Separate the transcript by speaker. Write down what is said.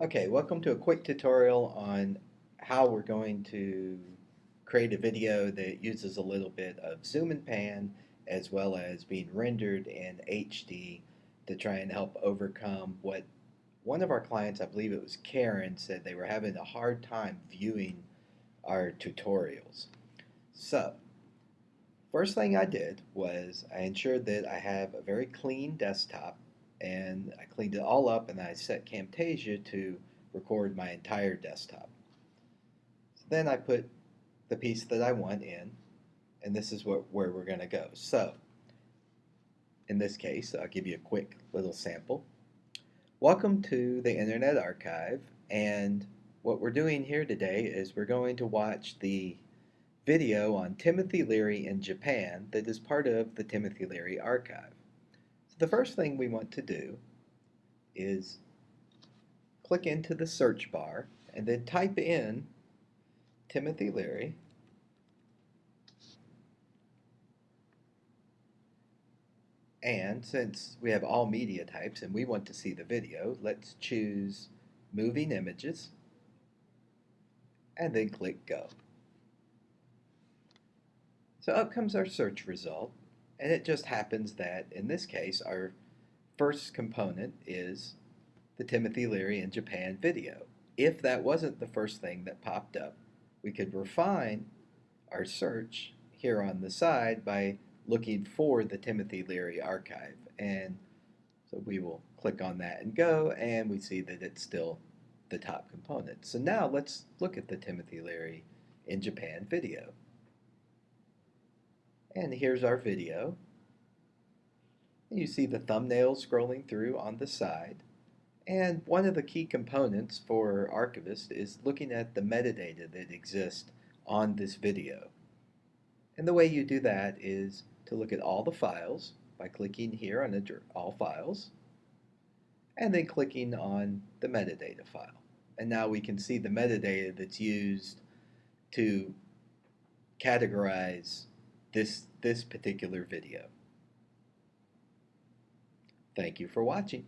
Speaker 1: Okay, welcome to a quick tutorial on how we're going to create a video that uses a little bit of zoom and pan as well as being rendered in HD to try and help overcome what one of our clients, I believe it was Karen, said they were having a hard time viewing our tutorials. So, first thing I did was I ensured that I have a very clean desktop and I cleaned it all up and I set Camtasia to record my entire desktop. So then I put the piece that I want in and this is what, where we're going to go. So in this case I'll give you a quick little sample. Welcome to the Internet Archive and what we're doing here today is we're going to watch the video on Timothy Leary in Japan that is part of the Timothy Leary Archive. The first thing we want to do is click into the search bar and then type in Timothy Leary and since we have all media types and we want to see the video let's choose moving images and then click go. So up comes our search result and it just happens that, in this case, our first component is the Timothy Leary in Japan video. If that wasn't the first thing that popped up, we could refine our search here on the side by looking for the Timothy Leary archive. And so we will click on that and go, and we see that it's still the top component. So now let's look at the Timothy Leary in Japan video. And here's our video. You see the thumbnail scrolling through on the side. And one of the key components for Archivist is looking at the metadata that exists on this video. And the way you do that is to look at all the files by clicking here on All Files and then clicking on the metadata file. And now we can see the metadata that's used to categorize this, this particular video. Thank you for watching.